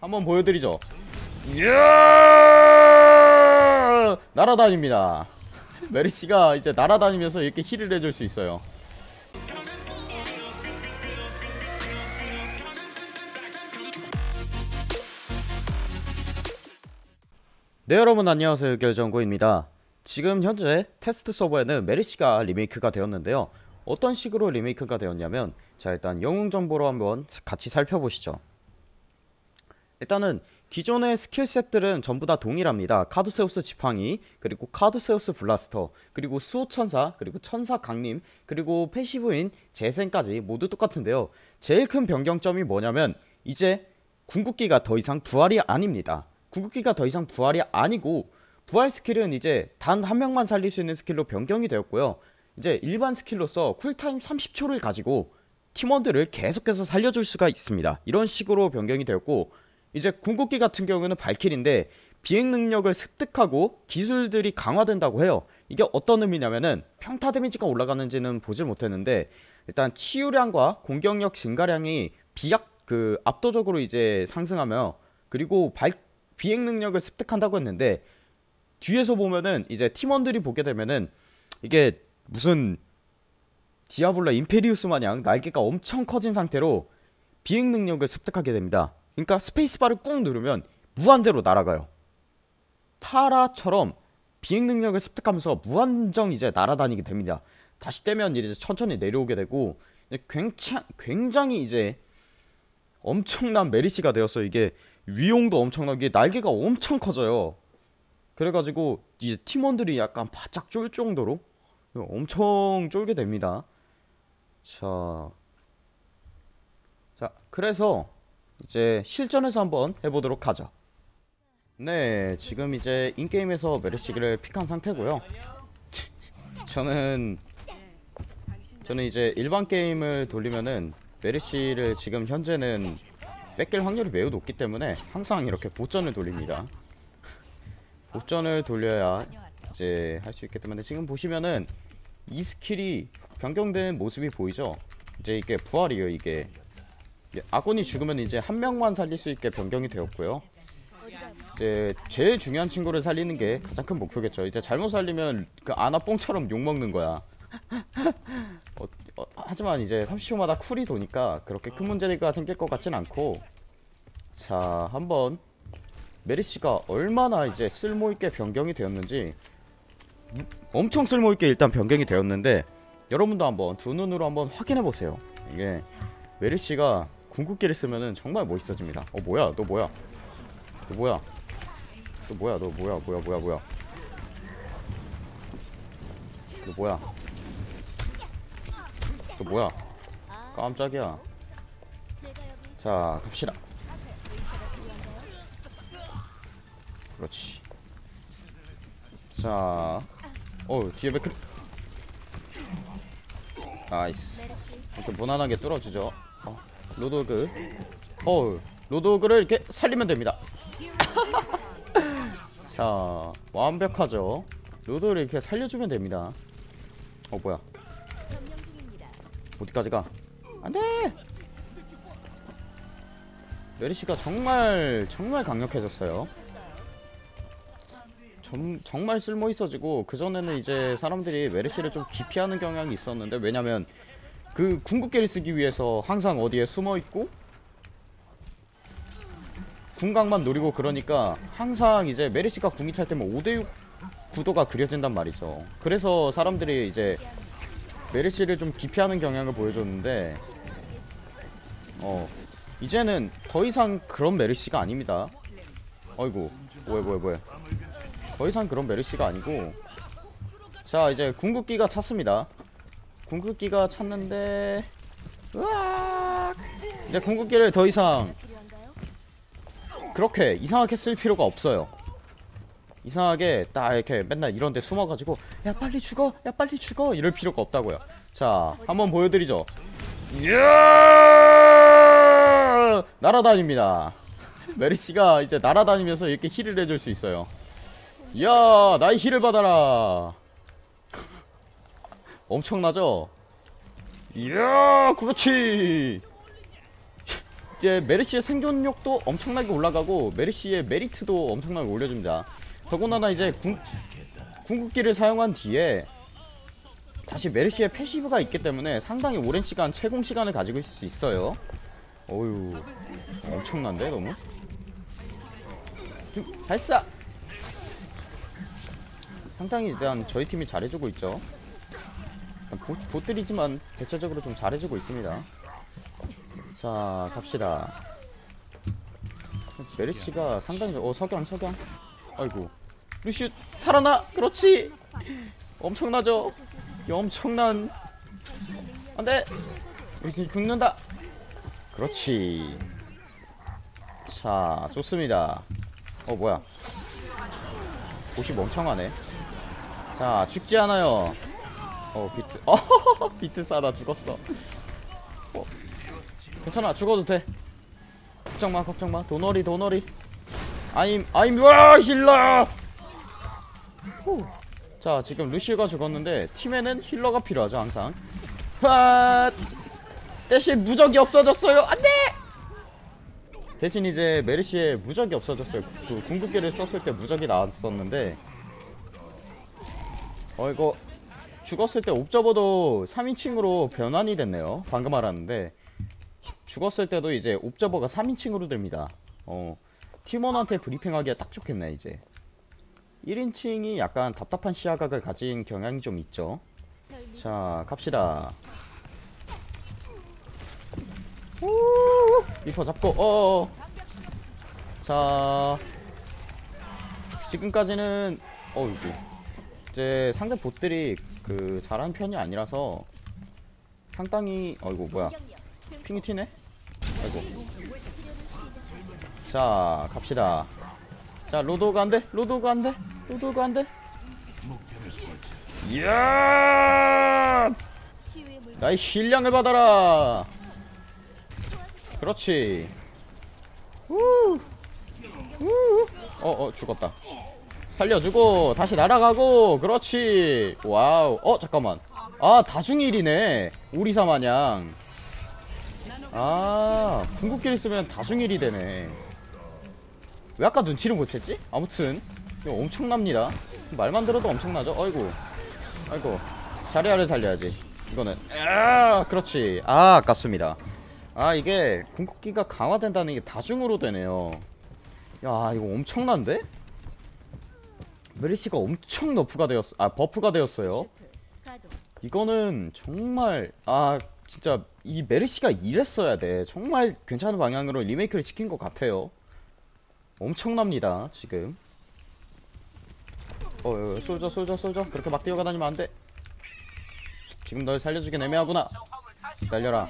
한번 보여드리죠. 이야! 날아다닙니다. 메르시가 이제 날아다니면서 이렇게 heal을 해줄 수 있어요. 네 여러분 안녕하세요. 결정구입니다. 지금 현재 테스트 서버에는 메르시가 리메이크가 되었는데요. 어떤 식으로 리메이크가 되었냐면 자 일단 영웅 정보로 한번 같이 살펴보시죠 일단은 기존의 skill set들은 전부 다 동일합니다. 카두세우스 지팡이 그리고 카두세우스 블라스터 그리고 수호천사 그리고 천사 강림 그리고 passive인 재생까지 모두 똑같은데요. 제일 큰 변경점이 뭐냐면 이제 궁극기가 더 이상 부활이 아닙니다. 궁극기가 더 이상 부활이 아니고 부활 skill은 이제 단 한 명만 살릴 수 있는 skill로 변경이 되었고요. 이제 일반 skill로서 cool time 30초를 가지고 팀원들을 계속해서 살려줄 수가 있습니다. 이런 식으로 변경이 되었고 이제 궁극기 같은 경우는 발킬인데 비행 능력을 습득하고 기술들이 강화된다고 해요. 이게 어떤 의미냐면은 평타 데미지가 올라가는지는 보질 못했는데 일단 치유량과 공격력 증가량이 비약 그 압도적으로 이제 상승하며 그리고 발 비행 능력을 습득한다고 했는데 뒤에서 보면은 이제 팀원들이 보게 되면은 이게 무슨 디아블로 임페리우스 마냥 날개가 엄청 커진 상태로 비행 능력을 습득하게 됩니다 그러니까 스페이스바를 꾹 누르면 무한대로 날아가요. 파라처럼 비행 능력을 습득하면서 무한정 이제 날아다니게 됩니다. 다시 떼면 이제 천천히 내려오게 되고 굉장히, 굉장히 이제 엄청난 메르시가 되었어 이게 위용도 엄청나게 날개가 엄청 커져요. 그래가지고 이제 팀원들이 약간 바짝 쫄 정도로 엄청 쫄게 됩니다. 자, 자 그래서 이제 실전에서 한번 해보도록 하죠. 네 지금 이제 인게임에서 메르시기를 픽한 상태고요. 저는 저는 이제 일반 게임을 돌리면은 메르시를 지금 현재는 뺏길 확률이 매우 높기 때문에 항상 이렇게 bot전을 돌립니다. bot전을 돌려야 이제 할 수 있기 때문에 지금 보시면은 이 skill이 변경된 모습이 보이죠? 이제 이게 부활이에요 이게 아군이 죽으면 이제 한 명만 살릴 수 있게 변경이 되었고요. 이제 제일 중요한 친구를 살리는 게 가장 큰 목표겠죠. 이제 잘못 살리면 그 아나 뽕처럼 욕먹는 거야. 어, 어, 하지만 이제 30초마다 쿨이 도니까 그렇게 큰 문제가 생길 것 같진 않고. 자 한번 메리시가 얼마나 이제 쓸모있게 변경이 되었는지. 엄청 쓸모있게 일단 변경이 되었는데 여러분도 한번 두 눈으로 한번 확인해보세요. 이게 메리시가 궁극기를 쓰면은 정말 멋있어집니다. 어 뭐야? 너 뭐야? 너 뭐야? 너 뭐야? 너 뭐야? 뭐야? 뭐야? 뭐야? 너 뭐야? 너 뭐야? 깜짝이야. 자 갑시다. 그렇지. 자 어우 뒤에 맥크 nice. 이렇게 무난하게 뚫어주죠. 어, 로드호그. 어우 로드호그를 이렇게 살리면 됩니다. 자 완벽하죠. 로도를 이렇게 살려주면 됩니다. 어 뭐야? 어디까지 가? 안돼! 메리시가 정말 정말 강력해졌어요. 정, 정말 쓸모 있어지고 그전에는 이제 사람들이 메르시를 좀 기피하는 경향이 있었는데 왜냐면 그 궁극기를 쓰기 위해서 항상 어디에 숨어있고 궁각만 노리고 그러니까 항상 이제 메르시가 궁이 찰 때면 5대6 구도가 그려진단 말이죠. 그래서 사람들이 이제 메르시를 좀 기피하는 경향을 보여줬는데 어 이제는 더 이상 그런 메르시가 아닙니다. 어이구 뭐야 뭐야 뭐야 더 이상 그런 메르시가 아니고 자 이제 궁극기가 찼습니다 궁극기가 찼는데. 으악! 이제 궁극기를 더 이상 그렇게 이상하게 쓸 필요가 없어요. 이상하게 딱 이렇게 맨날 이런데 숨어가지고 야 빨리 죽어! 야 빨리 죽어! 이럴 필요가 없다고요. 자 한번 보여드리죠. 날아다닙니다. 메리씨가 이제 날아다니면서 이렇게 힐을 해줄 수 있어요. 이야 나의 힐을 받아라 엄청나죠? 이야 그렇지. 이제 메르시의 생존력도 엄청나게 올라가고 메르시의 메리트도 엄청나게 올려줍니다. 더군다나 이제 궁, 궁극기를 사용한 뒤에 다시 메르시의 passive가 있기 때문에 상당히 오랜 시간 체공 시간을 가지고 있을 수 있어요. 어휴 엄청난데 너무? 좀 발사! 상당히 일단 저희 팀이 잘해주고 있죠 보, 보들이지만 대체적으로 좀 잘해주고 있습니다. 자 갑시다. 메르시가 상당히 어 석양 석양 아이고. 루시 살아나! 그렇지! 엄청나죠? 이 엄청난. 안돼! 루시 죽는다! 그렇지. 자 좋습니다. 어 뭐야. 옷이 멍청하네. 자 죽지 않아요 어 비트. 어 비트 싸다 죽었어. 어, 괜찮아 죽어도 돼. 걱정마 걱정마. 도너리 도너리. 아임 아임 와 힐러! 후. 자 지금 루시가 죽었는데 팀에는 힐러가 필요하죠 항상. 와 대신 무적이 없어졌어요. 안돼! 대신 이제 메르시의 무적이 없어졌어요. 그 궁극기를 썼을 때 무적이 나왔었는데. 어 이거 죽었을 때 옵저버도 3인칭으로 변환이 됐네요. 방금 알았는데 죽었을 때도 이제 옵저버가 3인칭으로 됩니다. 어 팀원한테 브리핑하기에 딱 좋겠네 이제. 1인칭이 약간 답답한 시야각을 가진 경향이 좀 있죠. 자 갑시다. 오 리퍼 잡고 어어 자 지금까지는 어이구 이제 상대 bot들이 그 잘하는 편이 아니라서 상당히 어이구 뭐야. ping이 튀네? 아이고. 자 갑시다. 자 로드가 안돼? 로드가 안돼? 로드가 안돼? 이야! 나의 heal량을 받아라! 그렇지. 우. 우. 어, 어, 죽었다. 살려주고, 다시 날아가고, 그렇지. wow. 어, 잠깐만. 아, 다중 heal이네. 오리사 마냥. 아, 궁극기를 쓰면 다중 heal이 되네. 왜 아까 눈치를 못 챘지? 아무튼, 엄청납니다. 말만 들어도 엄청나죠? 어이구. 아이고. 자리아를 살려야지. 이거는. 아, 그렇지. 아, 아깝습니다. 아 이게 궁극기가 강화된다는 게 다중으로 되네요 야 이거 엄청난데? 메르시가 엄청 nerf가 되었 아 buff가 되었어요. 이거는 정말 아 진짜 이 메르시가 이랬어야 돼. 정말 괜찮은 방향으로 리메이크를 시킨 것 같아요. 엄청납니다 지금. 어, 어 솔져 솔져 솔져 그렇게 막 뛰어가다니면 안돼. 지금 널 살려주긴 애매하구나. 기다려라.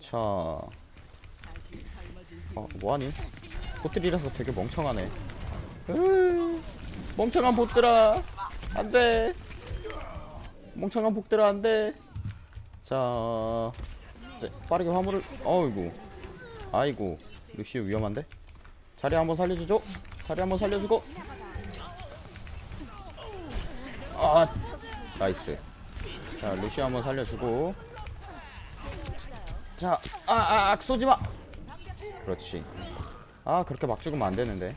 자, 어 뭐하니? 보트리라서 되게 멍청하네. 으, 멍청한 보트라, 안돼. 멍청한 복들아 안돼. 자, 이제 빠르게 화물을. 어이구, 아이고, 루시우 위험한데? 자리 한번 살려주죠. 자리 한번 살려주고. 아, nice. 자, 루시우 한번 살려주고. 자, 아, 아, 아 쏘지마. 그렇지. 아, 그렇게 막 죽으면 안 되는데.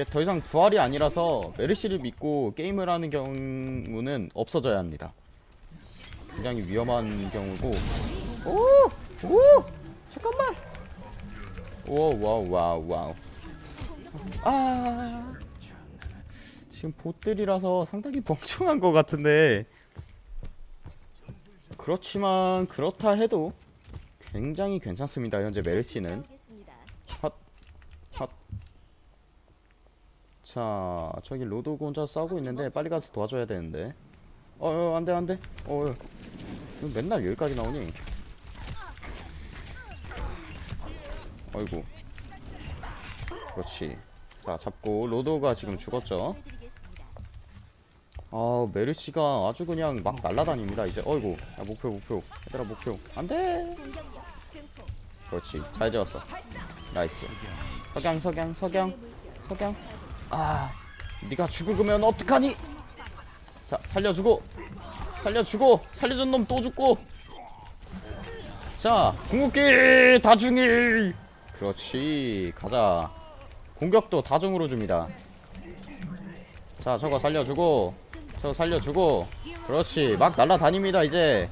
이제 더 이상 부활이 아니라서 메르시를 믿고 게임을 하는 경우는 없어져야 합니다. 굉장히 위험한 경우고. 오, 오, 잠깐만. 오, wow, wow, wow. 아, 지금 봇들이라서 상당히 멍청한 것 같은데. 그렇지만 그렇다 해도 굉장히 괜찮습니다. 현재 메르시는 핫, 핫. 자, 저기 로드호그 혼자 싸우고 있는데 빨리 가서 도와줘야 되는데. 어, 어 안돼 안돼. 어, 어. 왜 맨날 여기까지 나오니? 어이구. 그렇지. 자, 잡고 로드가 지금 죽었죠. 아, 메르시가 아주 그냥 막 날라다닙니다. 이제 어이구. 야, 목표 목표. 얘들아 목표. 안돼. 그렇지 잘 재웠어 nice 석양 석양 석양 석양 아 네가 죽으면 어떡하니? 자 살려주고 살려주고 살려준 놈 또 죽고. 자 궁극기 다중일. 그렇지 가자. 공격도 다중으로 줍니다. 자 저거 살려주고 저거 살려주고. 그렇지 막 날라다닙니다 이제.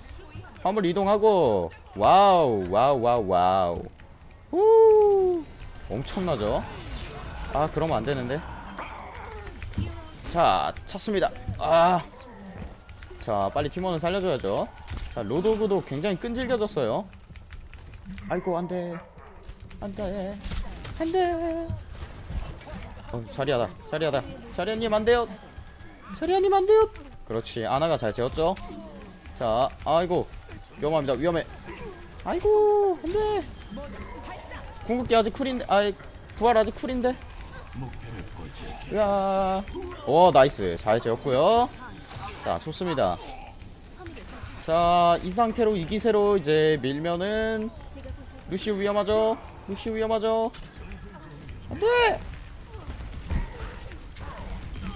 화물 이동하고. wow wow wow wow. 우 엄청나죠? 아 그러면 안되는데 자 찼습니다. 아자 빨리 팀원을 살려줘야죠. 자 로도그도 굉장히 끈질겨졌어요. 아이고 안돼. 안돼. 안돼. 어 자리하다. 자리하다. 자리아님 안돼요. 자리아님 안돼요. 그렇지. 아나가 잘 재웠죠? 자 아이고. 위험합니다. 위험해. 아이고 안돼. 궁극기 아직 cool인데 아이 부활 아직 cool인데 으아 오 nice. 잘 재웠고요. 자 좋습니다. 자 이 상태로 이 기세로 이제 밀면은 루시우 위험하죠? 루시우 위험하죠? 안돼!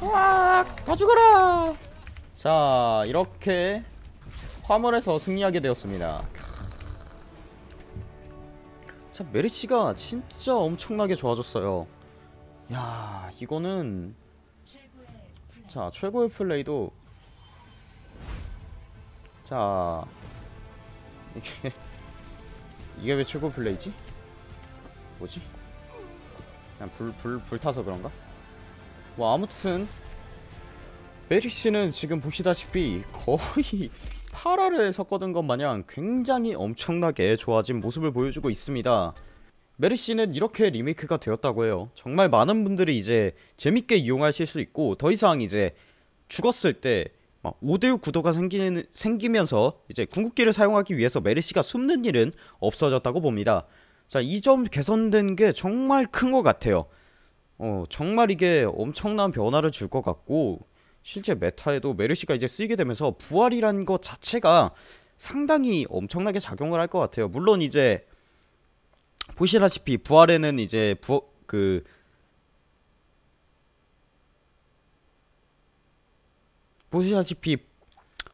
와다 죽어라! 자 이렇게 화물에서 승리하게 되었습니다. 자 메리치가 진짜 엄청나게 좋아졌어요 야 이거는 자 최고의 플레이도 자 이게 이게 왜 최고 플레이지? 뭐지? 그냥 불, 불, 불타서 그런가? 뭐 아무튼 메리씨는 지금 보시다시피 거의 8화를 섞어둔 것 마냥 굉장히 엄청나게 좋아진 모습을 보여주고 있습니다 메리씨는 이렇게 리메이크가 되었다고 해요. 정말 많은 분들이 이제 재밌게 이용하실 수 있고 더 이상 이제 죽었을 때막 5대6 구도가 생기는, 생기면서 이제 궁극기를 사용하기 위해서 메르시가 숨는 일은 없어졌다고 봅니다. 자 이 점 개선된 게 정말 큰 것 같아요. 어 정말 이게 엄청난 변화를 줄 것 같고 실제 메타에도 메르시가 이제 쓰이게 되면서 부활이라는 것 자체가 상당히 엄청나게 작용을 할 것 같아요. 물론 이제 보시다시피 부활에는 이제 부, 그 보시다시피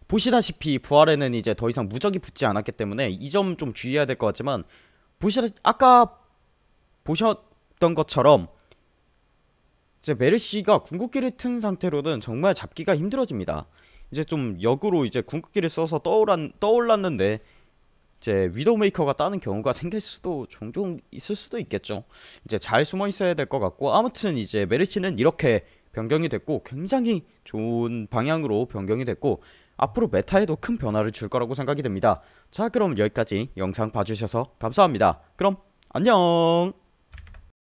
보시다시피 부활에는 이제 더 이상 무적이 붙지 않았기 때문에 이 점 좀 주의해야 될 것 같지만 보시다 아까 보셨던 것처럼 이제 메르시가 궁극기를 튼 상태로는 정말 잡기가 힘들어집니다. 이제 좀 역으로 이제 궁극기를 써서 떠올랐, 떠올랐는데 이제 위도메이커가 따는 경우가 생길 수도 종종 있을 수도 있겠죠. 이제 잘 숨어 있어야 될 것 같고 아무튼 이제 메르시는 이렇게 변경이 됐고 굉장히 좋은 방향으로 변경이 됐고 앞으로 메타에도 큰 변화를 줄 거라고 생각이 됩니다. 자 그럼 여기까지 영상 봐주셔서 감사합니다. 그럼 안녕